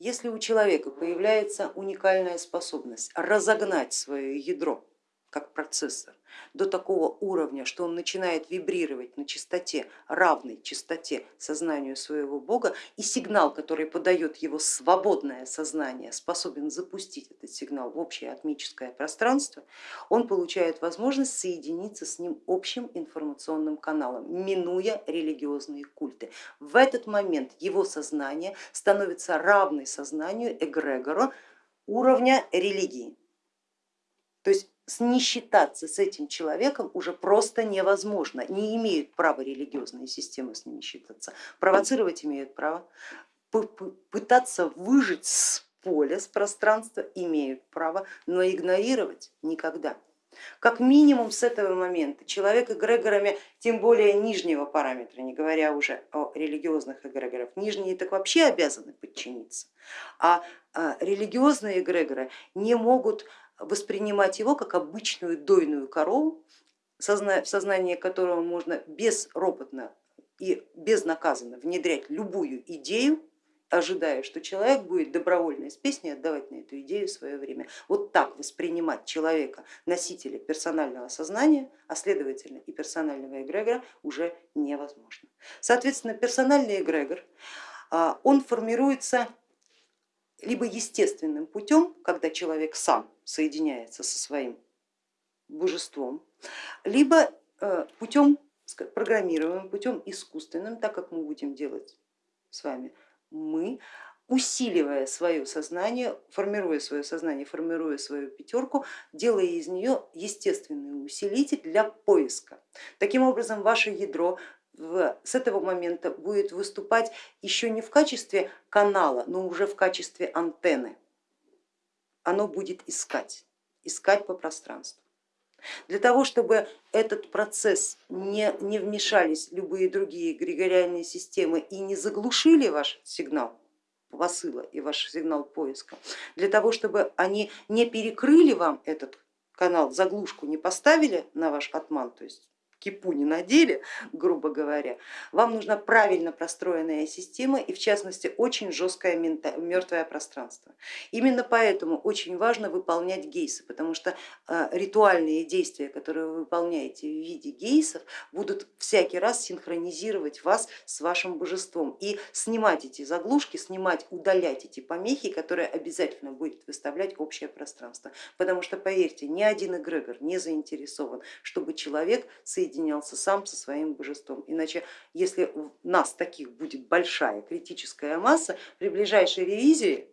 Если у человека появляется уникальная способность разогнать свое ядро как процессор до такого уровня, что он начинает вибрировать на частоте, равной частоте сознанию своего бога, и сигнал, который подает его свободное сознание, способен запустить этот сигнал в общее атмическое пространство, он получает возможность соединиться с ним общим информационным каналом, минуя религиозные культы. В этот момент его сознание становится равной сознанию эгрегора уровня религии. То есть не считаться с этим человеком уже просто невозможно, не имеют права религиозные системы с ними считаться, провоцировать имеют право, пытаться выжить с поля, с пространства имеют право, но игнорировать никогда. Как минимум с этого момента человек эгрегорами, тем более нижнего параметра, не говоря уже о религиозных эгрегорах, нижние так вообще обязаны подчиниться, а, а религиозные эгрегоры не могут воспринимать его как обычную дойную корову, в сознание которого можно безропотно и безнаказанно внедрять любую идею, ожидая, что человек будет добровольно из песни отдавать на эту идею свое время. Вот так воспринимать человека, носителя персонального сознания, а следовательно и персонального эгрегора уже невозможно. Соответственно, персональный эгрегор, а, он формируется либо естественным путем, когда человек сам соединяется со своим божеством, либо э, путем программируемым, путем искусственным, так как мы будем делать с вами мы, усиливая свое сознание, формируя свое сознание, формируя свою пятерку, делая из нее естественный усилитель для поиска. Таким образом, ваше ядро в, с этого момента будет выступать еще не в качестве канала, но уже в качестве антенны. Оно будет искать, искать по пространству. Для того, чтобы этот процесс не, не вмешались любые другие эгрегориальные системы и не заглушили ваш сигнал посыла и ваш сигнал поиска, для того, чтобы они не перекрыли вам этот канал, заглушку не поставили на ваш отман, то есть кипу не надели, грубо говоря, вам нужна правильно простроенная система и в частности очень жесткое мертвое пространство. Именно поэтому очень важно выполнять гейсы, потому что э, ритуальные действия, которые вы выполняете в виде гейсов, будут всякий раз синхронизировать вас с вашим божеством и снимать эти заглушки, снимать, удалять эти помехи, которые обязательно будет выставлять общее пространство. Потому что поверьте, ни один эгрегор не заинтересован, чтобы человек соединился соединялся сам со своим божеством. Иначе, если у нас таких будет большая критическая масса, при ближайшей ревизии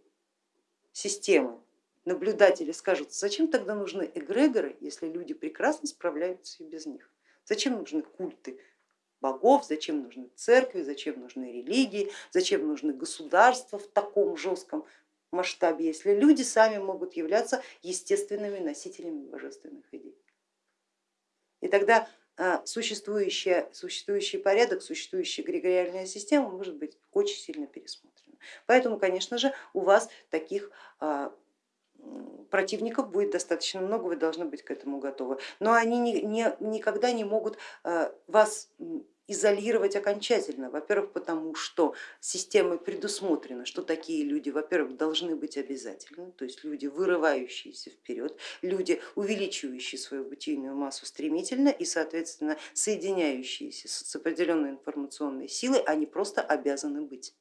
системы наблюдатели скажут, зачем тогда нужны эгрегоры, если люди прекрасно справляются и без них? Зачем нужны культы богов, зачем нужны церкви, зачем нужны религии, зачем нужны государства в таком жестком масштабе, если люди сами могут являться естественными носителями божественных идей. И тогда а, существующая, существующий порядок, существующая эгрегориальная система может быть очень сильно пересмотрена. Поэтому, конечно же, у вас таких а, противников будет достаточно много, вы должны быть к этому готовы. Но они не, не, никогда не могут а, вас изолировать окончательно. Во-первых, потому что системой предусмотрено, что такие люди, во-первых, должны быть обязательны, то есть люди, вырывающиеся вперед, люди, увеличивающие свою бытийную массу стремительно и, соответственно, соединяющиеся с определенной информационной силой, они просто обязаны быть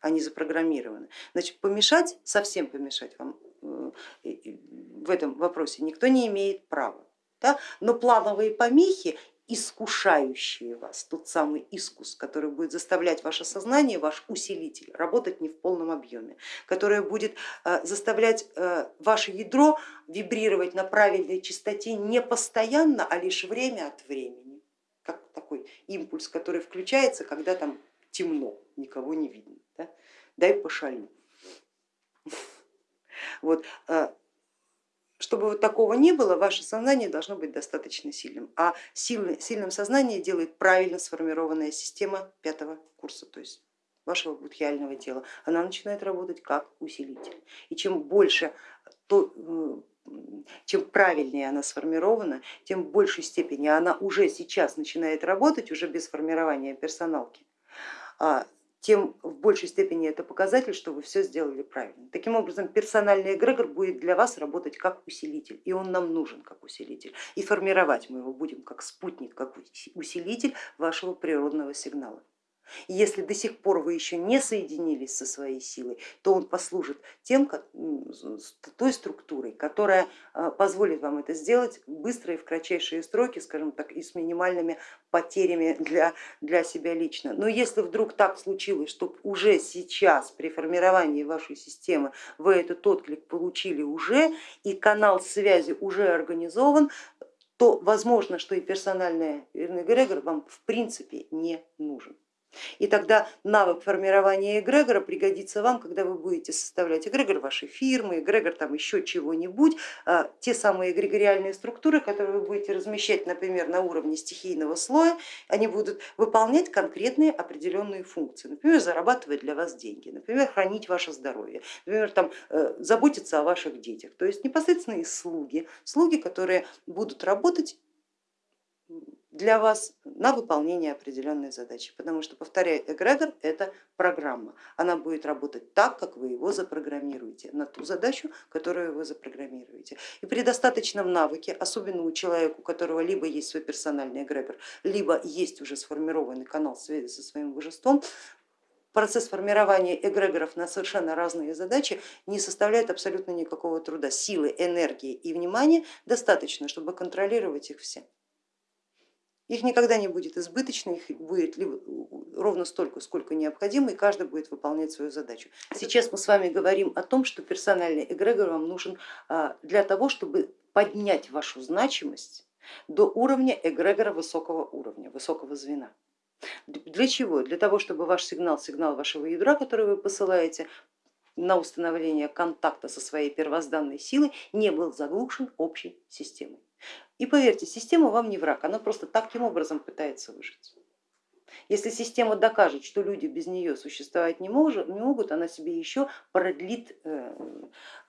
они запрограммированы. Значит, помешать, совсем помешать вам э, в этом вопросе никто не имеет права. Да? Но плановые помехи искушающие вас, тот самый искус, который будет заставлять ваше сознание, ваш усилитель работать не в полном объеме, который будет э, заставлять э, ваше ядро вибрировать на правильной частоте не постоянно, а лишь время от времени, как такой импульс, который включается, когда там темно, никого не видно. Да? Дай пошалю. Вот. Чтобы вот такого не было, ваше сознание должно быть достаточно сильным, а сильным сознание делает правильно сформированная система пятого курса, то есть вашего будхиального тела. Она начинает работать как усилитель. И чем больше, то, чем правильнее она сформирована, тем в большей степени она уже сейчас начинает работать, уже без формирования персоналки, а тем в большей степени это показатель, что вы все сделали правильно. Таким образом, персональный эгрегор будет для вас работать как усилитель, и он нам нужен как усилитель. И формировать мы его будем как спутник, как усилитель вашего природного сигнала. Если до сих пор вы еще не соединились со своей силой, то он послужит тем, той структурой, которая а, позволит вам это сделать быстро и в кратчайшие сроки, скажем так, и с минимальными потерями для, для себя лично. Но если вдруг так случилось, что уже сейчас при формировании вашей системы вы этот отклик получили уже и канал связи уже организован, то возможно, что и персональный эгрегор вам в принципе не нужен. И тогда навык формирования эгрегора пригодится вам, когда вы будете составлять эгрегор вашей фирмы, эгрегор там еще чего-нибудь, а, те самые эгрегориальные структуры, которые вы будете размещать, например, на уровне стихийного слоя, они будут выполнять конкретные определенные функции, например, зарабатывать для вас деньги, например, хранить ваше здоровье, например, там, э, заботиться о ваших детях, то есть непосредственно слуги, слуги, которые будут работать для вас на выполнение определенной задачи, потому что, повторяю, эгрегор это программа, она будет работать так, как вы его запрограммируете, на ту задачу, которую вы запрограммируете. И при достаточном навыке, особенно у человека, у которого либо есть свой персональный эгрегор, либо есть уже сформированный канал связи со своим божеством, процесс формирования эгрегоров на совершенно разные задачи не составляет абсолютно никакого труда. Силы, энергии и внимания достаточно, чтобы контролировать их все. Их никогда не будет избыточно, их будет либо ровно столько, сколько необходимо, и каждый будет выполнять свою задачу. Сейчас мы с вами говорим о том, что персональный эгрегор вам нужен а, для того, чтобы поднять вашу значимость до уровня эгрегора высокого уровня, высокого звена. Для чего? Для того, чтобы ваш сигнал, сигнал вашего ядра, который вы посылаете, на установление контакта со своей первозданной силой не был заглушен общей системой. И поверьте, система вам не враг, она просто таким образом пытается выжить. Если система докажет, что люди без нее существовать не, может, не могут, она себе еще продлит э,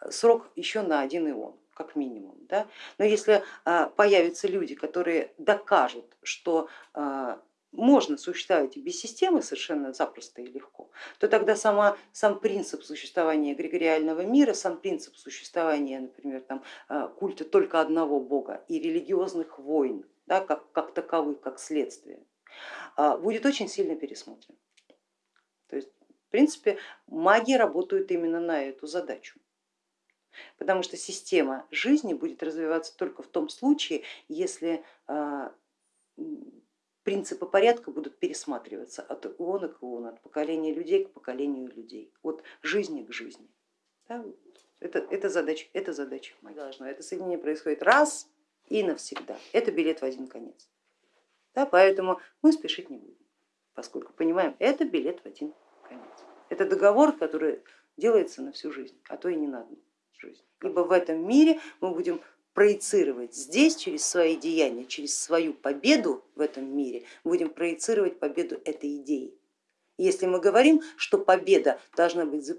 срок еще на один ион, как минимум. Да? Но если а, появятся люди, которые докажут, что а, можно существовать без системы совершенно запросто и легко, то тогда сама, сам принцип существования эгрегориального мира, сам принцип существования, например, там, э, культа только одного бога и религиозных войн, да, как, как таковых, как следствие, а, будет очень сильно пересмотрен. То есть, в принципе, маги работают именно на эту задачу. Потому что система жизни будет развиваться только в том случае, если а, принципы порядка будут пересматриваться от иона к иону, от поколения людей к поколению людей, от жизни к жизни. Да? Это, это, задача, это задача должно. Это соединение происходит раз и навсегда. Это билет в один конец. Да? Поэтому мы спешить не будем, поскольку понимаем, это билет в один конец. Это договор, который делается на всю жизнь, а то и не на одну жизнь. Ибо в этом мире мы будем проецировать здесь через свои деяния, через свою победу в этом мире, будем проецировать победу этой идеи. Если мы говорим, что победа должна быть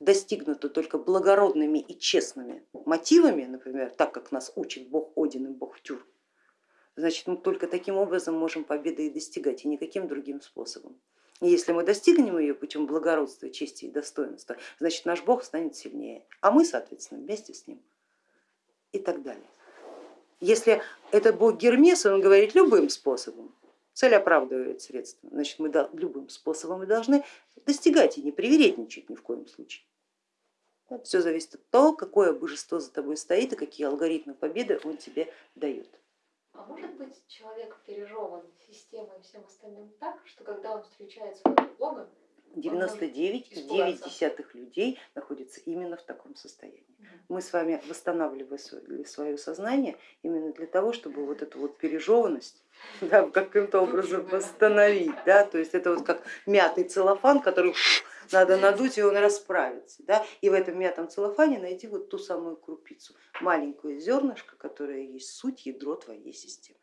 достигнута только благородными и честными мотивами, например, так как нас учит бог Один и бог Тюр, значит мы только таким образом можем победы и достигать, и никаким другим способом. И если мы достигнем ее путем благородства, чести и достоинства, значит наш бог станет сильнее, а мы, соответственно, вместе с ним и так далее. Если это бог Гермес, он говорит любым способом, цель оправдывает средства, значит мы любым способом и должны достигать и не привередничать ни в коем случае. Все зависит от того, какое божество за тобой стоит и какие алгоритмы победы он тебе дает. А может быть человек пережеван системой и всем остальным так, что когда он встречается с Богом, 99,9 людей находятся именно в таком состоянии. Мы с вами восстанавливали свое сознание именно для того, чтобы вот эту вот пережеванность да, каким-то образом восстановить. Да? То есть это вот как мятый целлофан, который надо надуть и он расправится. Да? И в этом мятом целлофане найти вот ту самую крупицу, маленькое зернышко, которое есть суть, ядро твоей системы.